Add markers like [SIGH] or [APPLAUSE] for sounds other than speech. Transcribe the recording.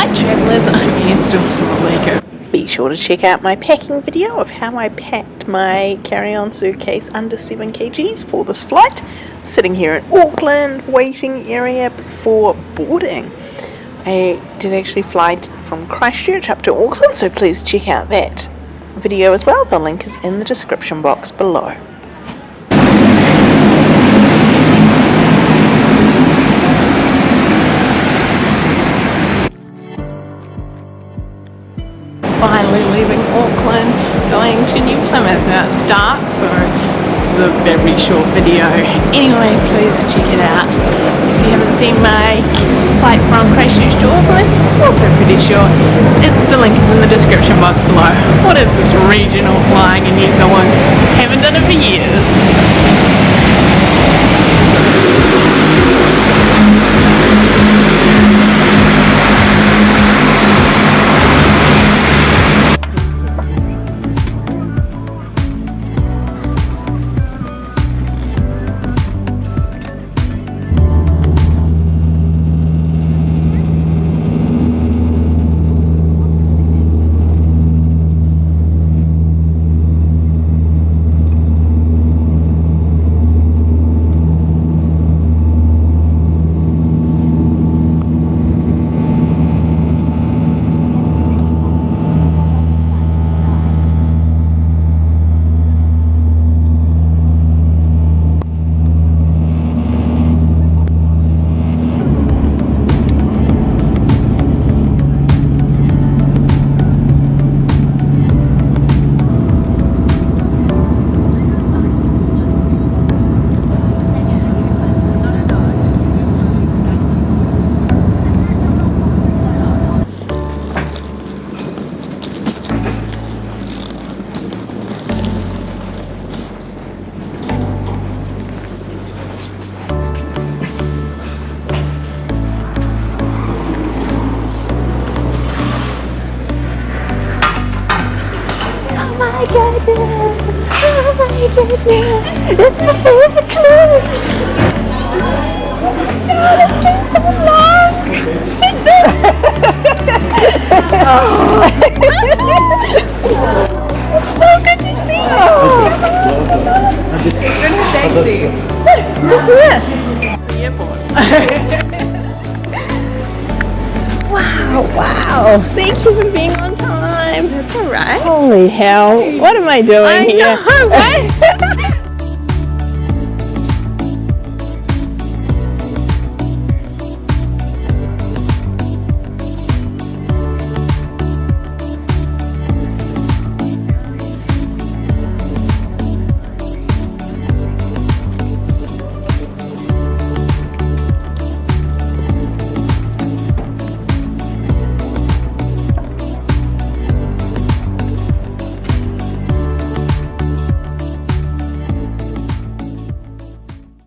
Hi travellers, I'm Ian Stilson Lego. Be sure to check out my packing video of how I packed my carry-on suitcase under 7 kgs for this flight. Sitting here in Auckland, waiting area before boarding. I did actually fly from Christchurch up to Auckland, so please check out that video as well. The link is in the description box below. Finally leaving Auckland, going to New Plymouth. Now it's dark, so this is a very short video. Anyway, please check it out. If you haven't seen my flight from Christchurch to Auckland, also pretty short. It, the link is in the description box below. What is this regional flying in New Zealand? Haven't done it for years. Goodness! Oh my goodness! It's my favorite clue! Oh, it's been so long! oh. it's so good to see you! It's been taxi. This is it! The airport. Wow, wow! Thank you for being on time! That's alright. Holy hell, what am I doing I here? know, [LAUGHS] right? [LAUGHS]